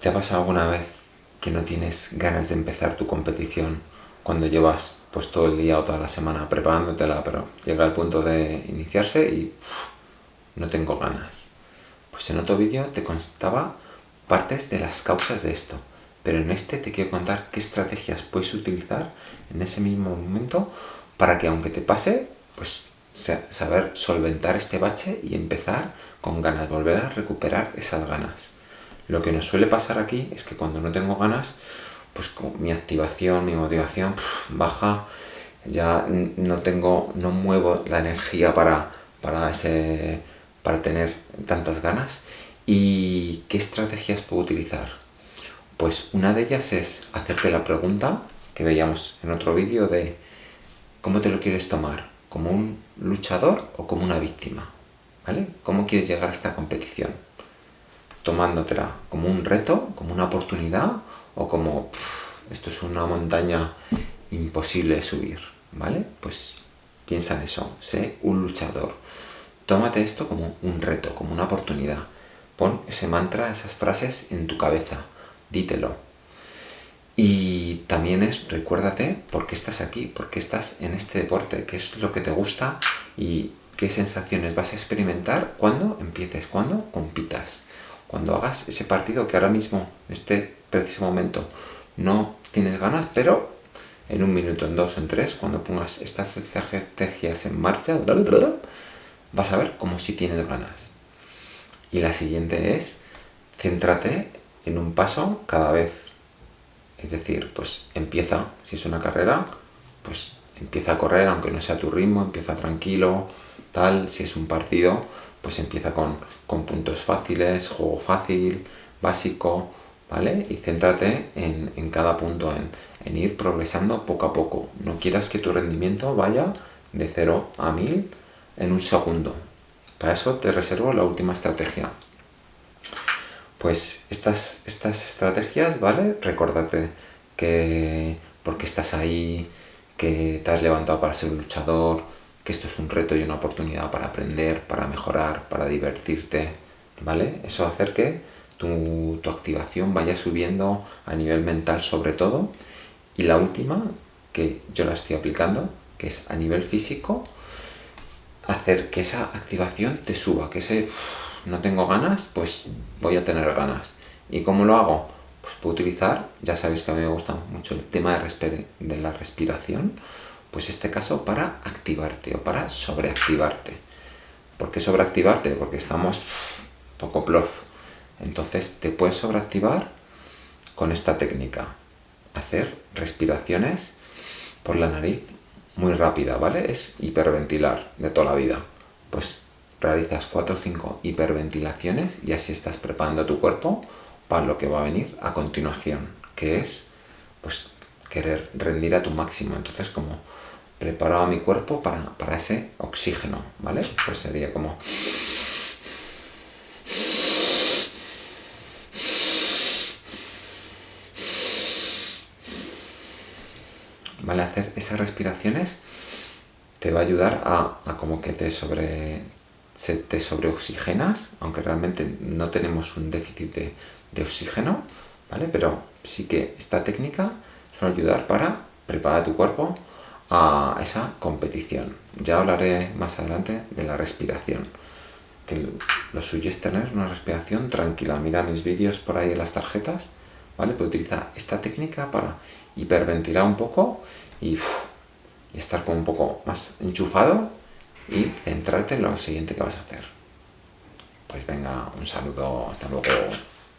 ¿Te ha pasado alguna vez que no tienes ganas de empezar tu competición cuando llevas pues todo el día o toda la semana preparándotela, pero llega el punto de iniciarse y no tengo ganas? Pues en otro vídeo te contaba partes de las causas de esto, pero en este te quiero contar qué estrategias puedes utilizar en ese mismo momento para que aunque te pase, pues saber solventar este bache y empezar con ganas, volver a recuperar esas ganas. Lo que nos suele pasar aquí es que cuando no tengo ganas, pues mi activación, mi motivación baja, ya no tengo, no muevo la energía para, para, ese, para tener tantas ganas. ¿Y qué estrategias puedo utilizar? Pues una de ellas es hacerte la pregunta que veíamos en otro vídeo de ¿cómo te lo quieres tomar? ¿Como un luchador o como una víctima? ¿Vale? ¿Cómo quieres llegar a esta competición? Tomándotela como un reto, como una oportunidad o como esto es una montaña imposible de subir, ¿vale? Pues piensa en eso, sé un luchador. Tómate esto como un reto, como una oportunidad. Pon ese mantra, esas frases en tu cabeza, dítelo. Y también es, recuérdate por qué estás aquí, por qué estás en este deporte, qué es lo que te gusta y qué sensaciones vas a experimentar cuando empieces, cuando compitas. Cuando hagas ese partido que ahora mismo, en este preciso momento, no tienes ganas, pero en un minuto, en dos, en tres, cuando pongas estas estrategias en marcha, vas a ver como si tienes ganas. Y la siguiente es, céntrate en un paso cada vez. Es decir, pues empieza, si es una carrera, pues empieza a correr, aunque no sea tu ritmo, empieza tranquilo, tal. Si es un partido, pues empieza con, con puntos fáciles, juego fácil, básico, ¿vale? Y céntrate en, cada punto, en, en, ir progresando poco a poco. No quieras que tu rendimiento vaya de 0 a 1000 en un segundo. Para eso te reservo la última estrategia. Pues estas, estas estrategias, ¿vale? Recordate que porque estás ahí, que te has levantado para ser un luchador, que esto es un reto y una oportunidad para aprender, para mejorar, para divertirte, ¿vale? Eso va a hacer que tu, activación vaya subiendo a nivel mental sobre todo. Y la última, que yo la estoy aplicando, que es a nivel físico, hacer que esa activación te suba, que ese no tengo ganas, pues voy a tener ganas. ¿Y cómo lo hago? Pues puedo utilizar, ya sabéis que a mí me gusta mucho el tema de, de la respiración, pues este caso para activarte o para sobreactivarte. ¿Por qué sobreactivarte? Porque estamos poco plof. Entonces te puedes sobreactivar con esta técnica. Hacer respiraciones por la nariz muy rápida, ¿vale? Es hiperventilar de toda la vida. Pues realizas 4 o 5 hiperventilaciones y así estás preparando tu cuerpo para lo que va a venir a continuación, que es pues querer rendir a tu máximo. Entonces como preparaba mi cuerpo para, para ese oxígeno, ¿vale? Pues sería como... ¿vale? Hacer esas respiraciones te va a ayudar a, como que te sobre se te sobreoxigenas, aunque realmente no tenemos un déficit de, oxígeno, ¿vale? Pero sí que esta técnica suele ayudar para preparar tu cuerpo a esa competición. Ya hablaré más adelante de la respiración, que lo suyo es tener una respiración tranquila. Mira mis vídeos por ahí en las tarjetas, ¿vale? Puedo utilizar esta técnica para hiperventilar un poco y, estar como un poco más enchufado y centrarte en lo siguiente que vas a hacer. Pues venga, un saludo, hasta luego.